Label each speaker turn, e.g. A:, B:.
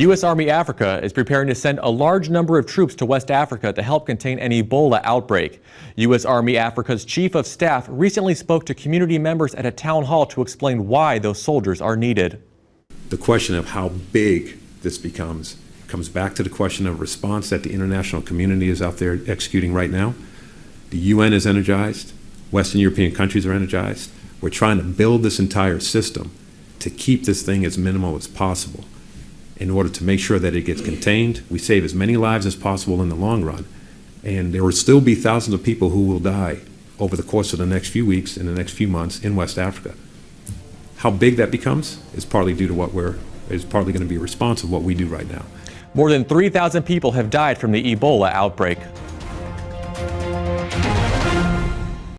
A: U.S. Army Africa is preparing to send a large number of troops to West Africa to help contain an Ebola outbreak. U.S. Army Africa's Chief of Staff recently spoke to community members at a town hall to explain why those soldiers are needed.
B: The question of how big this becomes comes back to the question of response that the international community is out there executing right now. The UN is energized, Western European countries are energized. We're trying to build this entire system to keep this thing as minimal as possible in order to make sure that it gets contained. We save as many lives as possible in the long run. And there will still be thousands of people who will die over the course of the next few weeks and the next few months in West Africa. How big that becomes is partly due to what we're, is partly going to be a response of what we do right now.
A: More than 3,000 people have died from the Ebola outbreak.